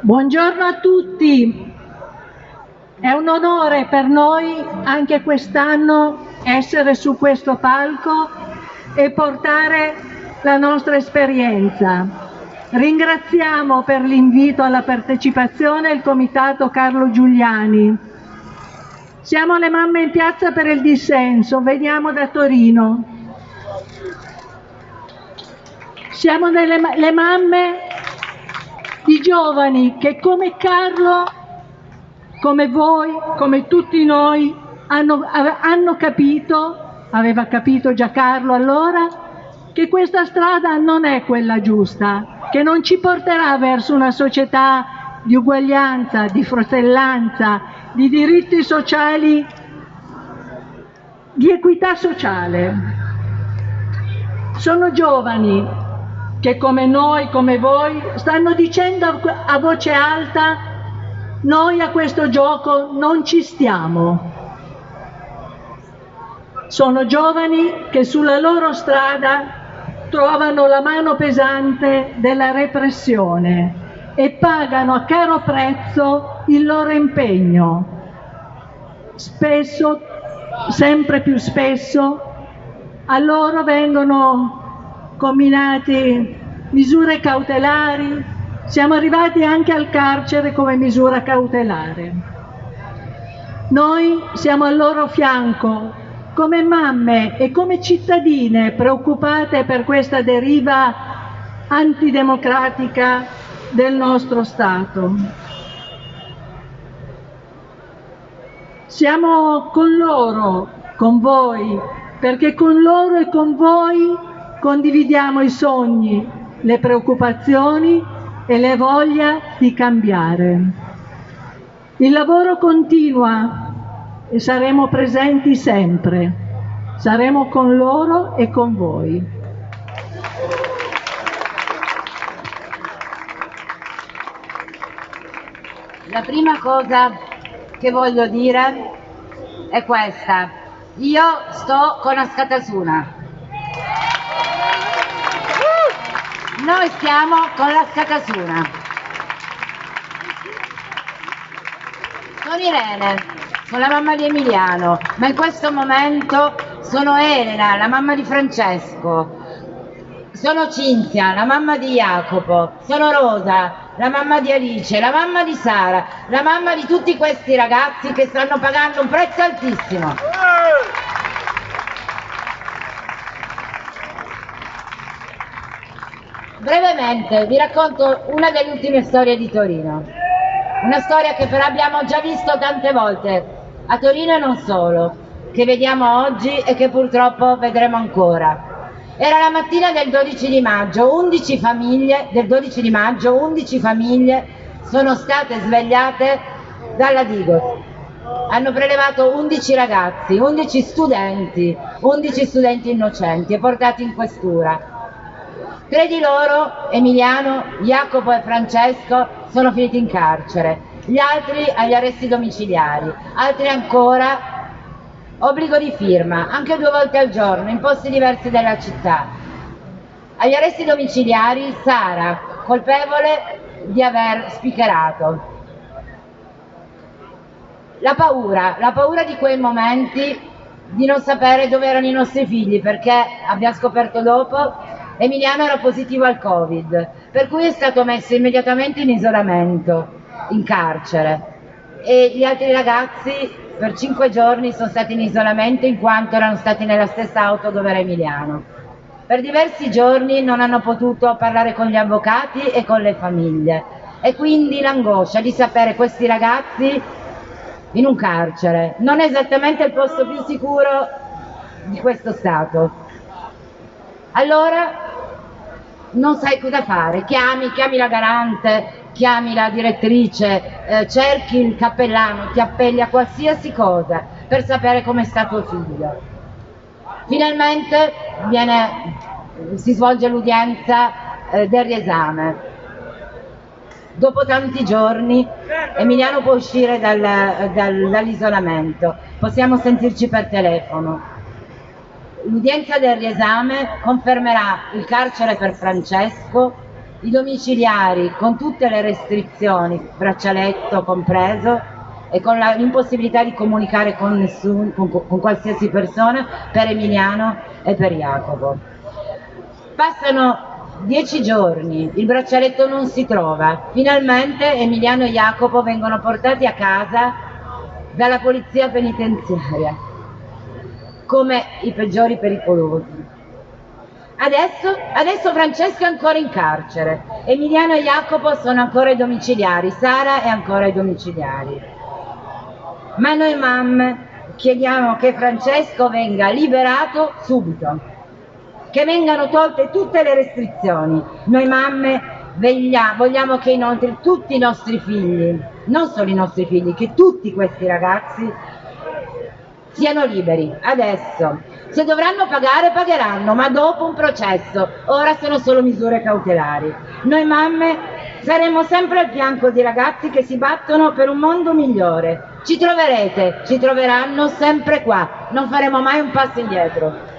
Buongiorno a tutti. È un onore per noi anche quest'anno essere su questo palco e portare la nostra esperienza. Ringraziamo per l'invito alla partecipazione il Comitato Carlo Giuliani. Siamo le mamme in piazza per il dissenso, veniamo da Torino. Siamo delle, le mamme di giovani che come Carlo, come voi, come tutti noi, hanno, hanno capito, aveva capito già Carlo allora, che questa strada non è quella giusta, che non ci porterà verso una società di uguaglianza, di fratellanza, di diritti sociali, di equità sociale. Sono giovani che come noi, come voi, stanno dicendo a voce alta noi a questo gioco non ci stiamo. Sono giovani che sulla loro strada trovano la mano pesante della repressione e pagano a caro prezzo il loro impegno. Spesso, sempre più spesso, a loro vengono combinati misure cautelari, siamo arrivati anche al carcere come misura cautelare. Noi siamo al loro fianco come mamme e come cittadine preoccupate per questa deriva antidemocratica del nostro Stato. Siamo con loro, con voi, perché con loro e con voi condividiamo i sogni, le preoccupazioni e le voglia di cambiare. Il lavoro continua e saremo presenti sempre. Saremo con loro e con voi. La prima cosa che voglio dire è questa. Io sto con Ascatasuna. Noi stiamo con la Scacasuna. Sono Irene, sono la mamma di Emiliano, ma in questo momento sono Elena, la mamma di Francesco. Sono Cinzia, la mamma di Jacopo. Sono Rosa, la mamma di Alice, la mamma di Sara, la mamma di tutti questi ragazzi che stanno pagando un prezzo altissimo. Brevemente vi racconto una delle ultime storie di Torino, una storia che però abbiamo già visto tante volte, a Torino e non solo, che vediamo oggi e che purtroppo vedremo ancora. Era la mattina del 12 di maggio, 11 famiglie, del 12 di maggio, 11 famiglie sono state svegliate dalla Digos. Hanno prelevato 11 ragazzi, 11 studenti, 11 studenti innocenti e portati in questura. Tre di loro, Emiliano, Jacopo e Francesco, sono finiti in carcere, gli altri agli arresti domiciliari, altri ancora obbligo di firma, anche due volte al giorno, in posti diversi della città. Agli arresti domiciliari Sara, colpevole di aver spicherato. La paura, la paura di quei momenti di non sapere dove erano i nostri figli, perché abbiamo scoperto dopo Emiliano era positivo al Covid, per cui è stato messo immediatamente in isolamento, in carcere. E gli altri ragazzi per cinque giorni sono stati in isolamento in quanto erano stati nella stessa auto dove era Emiliano. Per diversi giorni non hanno potuto parlare con gli avvocati e con le famiglie e quindi l'angoscia di sapere questi ragazzi in un carcere non è esattamente il posto più sicuro di questo Stato. Allora non sai cosa fare, chiami, chiami la garante, chiami la direttrice, eh, cerchi il cappellano, ti appelli a qualsiasi cosa per sapere come sta tuo figlio. Finalmente viene, si svolge l'udienza eh, del riesame. Dopo tanti giorni Emiliano può uscire dal, dal, dall'isolamento, possiamo sentirci per telefono L'udienza del riesame confermerà il carcere per Francesco i domiciliari con tutte le restrizioni, braccialetto compreso, e con l'impossibilità di comunicare con nessuno, con, con qualsiasi persona, per Emiliano e per Jacopo. Passano dieci giorni, il braccialetto non si trova, finalmente Emiliano e Jacopo vengono portati a casa dalla polizia penitenziaria come i peggiori pericolosi. Adesso, adesso Francesco è ancora in carcere, Emiliano e Jacopo sono ancora ai domiciliari, Sara è ancora ai domiciliari. Ma noi mamme chiediamo che Francesco venga liberato subito, che vengano tolte tutte le restrizioni. Noi mamme vogliamo che inoltre tutti i nostri figli, non solo i nostri figli, che tutti questi ragazzi siano liberi, adesso. Se dovranno pagare, pagheranno, ma dopo un processo. Ora sono solo misure cautelari. Noi mamme saremo sempre al fianco di ragazzi che si battono per un mondo migliore. Ci troverete, ci troveranno sempre qua. Non faremo mai un passo indietro.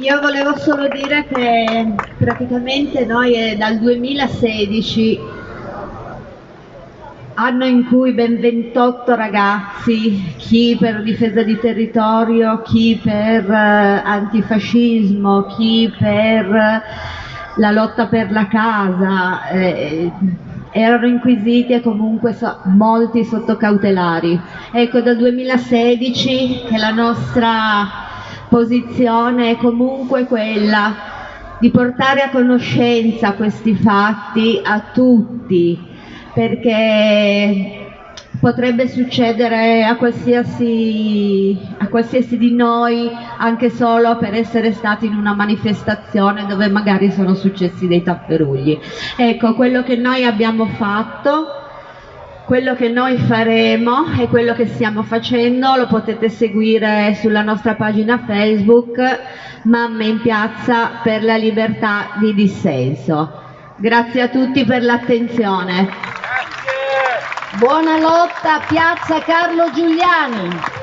Io volevo solo dire che praticamente noi è dal 2016, anno in cui ben 28 ragazzi, chi per difesa di territorio, chi per eh, antifascismo, chi per la lotta per la casa, eh, erano inquisiti e comunque so, molti sotto cautelari. Ecco, dal 2016 che la nostra posizione è comunque quella di portare a conoscenza questi fatti a tutti, perché potrebbe succedere a qualsiasi, a qualsiasi, di noi anche solo per essere stati in una manifestazione dove magari sono successi dei tapperugli. Ecco, quello che noi abbiamo fatto quello che noi faremo e quello che stiamo facendo lo potete seguire sulla nostra pagina Facebook Mamme in piazza per la libertà di dissenso. Grazie a tutti per l'attenzione. Buona lotta Piazza Carlo Giuliani.